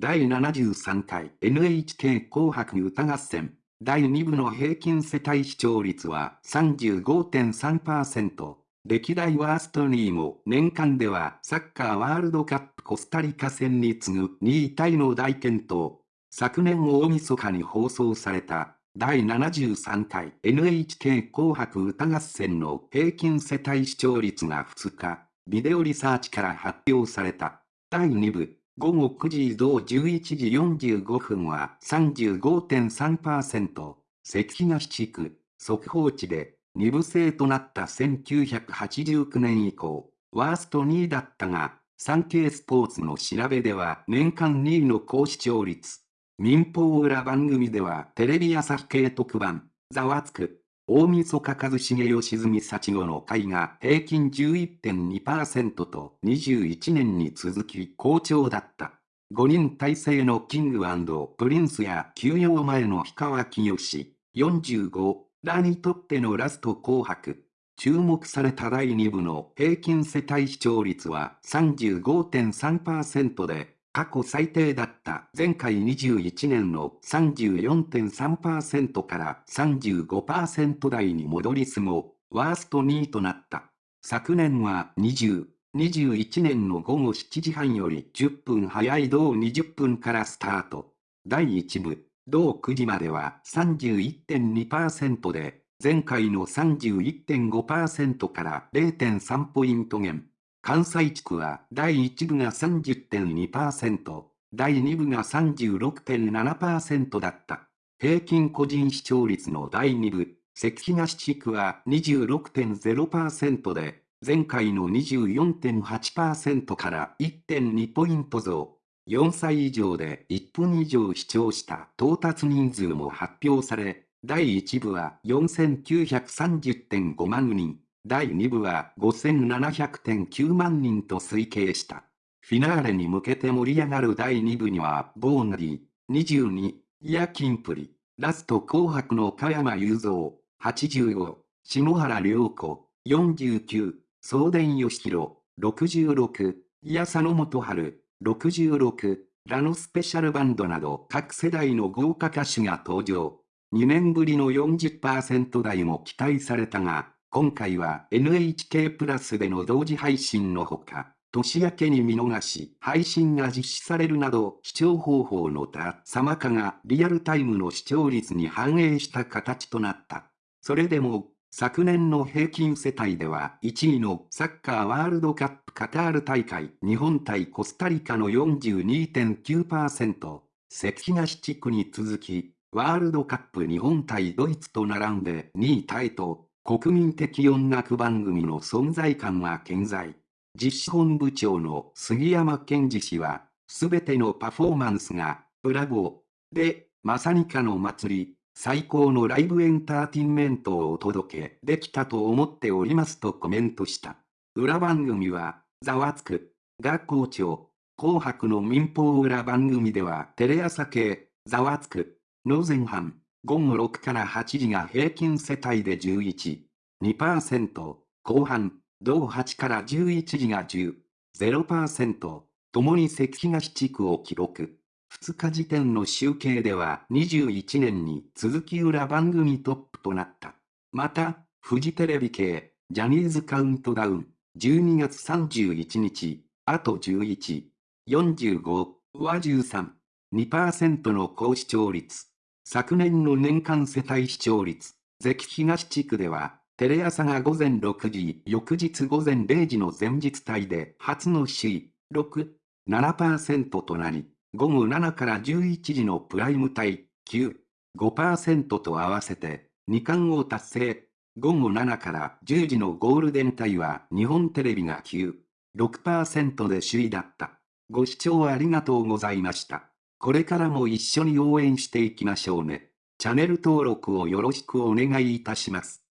第73回 NHK 紅白歌合戦第2部の平均世帯視聴率は35.3%。歴代ワースト2位も年間ではサッカーワールドカップコスタリカ戦に次ぐ2位タイの大健闘。昨年大晦日に放送された第73回 NHK 紅白歌合戦の平均世帯視聴率が2日、ビデオリサーチから発表された。第2部、午後9時同11時45分は35.3%、関東地区、速報値で2部制となった1989年以降、ワースト2位だったが、産経スポーツの調べでは年間2位の高視聴率。民放裏番組ではテレビ朝日系特番、ざわつく、大晦日一茂吉住幸子の会が平均11.2%と21年に続き好調だった。5人体制のキングプリンスや休養前の氷川きよし、45らにとってのラスト紅白。注目された第2部の平均世帯視聴率は35.3%で、過去最低だった前回21年の34.3%から35%台に戻すも、ワースト2位となった。昨年は20、21年の午後7時半より10分早い同20分からスタート。第1部、同9時までは31.2%で、前回の31.5%から0.3ポイント減。関西地区は第1部が30.2%、第2部が36.7%だった。平均個人視聴率の第2部、関東地区は26.0%で、前回の24.8%から1.2ポイント増。4歳以上で1分以上視聴した到達人数も発表され、第1部は4930.5万人。第2部は5700.9万人と推計した。フィナーレに向けて盛り上がる第2部には、ボーナリー、22、ヤキンプリ、ラスト紅白の加山雄三、85、篠原涼子、49、送電義弘、66、矢佐野元春、66、ラノスペシャルバンドなど各世代の豪華歌手が登場。2年ぶりの40%台も期待されたが、今回は NHK プラスでの同時配信のほか、年明けに見逃し、配信が実施されるなど、視聴方法の多様化がリアルタイムの視聴率に反映した形となった。それでも、昨年の平均世帯では1位のサッカーワールドカップカタール大会日本対コスタリカの42.9%、関東地区に続き、ワールドカップ日本対ドイツと並んで2位タイと国民的音楽番組の存在感は健在。実施本部長の杉山健二氏は、すべてのパフォーマンスが、ブラボー、で、まさにかの祭り、最高のライブエンターテインメントをお届けできたと思っておりますとコメントした。裏番組は、ざわつく、が校長、紅白の民放裏番組ではテレ朝系、ざわつく、の前半、午後6から8時が平均世帯で11、2%、後半、同8から11時が10、0%、ともに関東地区を記録。2日時点の集計では21年に続き裏番組トップとなった。また、フジテレビ系、ジャニーズカウントダウン、12月31日、あと11、45は13、2%の高視聴率。昨年の年間世帯視聴率、関東地区では、テレ朝が午前6時、翌日午前0時の前日帯で初の首位、6、7%となり、午後7から11時のプライム帯、9、5%と合わせて、2冠を達成。午後7から10時のゴールデン帯は日本テレビが9、6%で首位だった。ご視聴ありがとうございました。これからも一緒に応援していきましょうね。チャンネル登録をよろしくお願いいたします。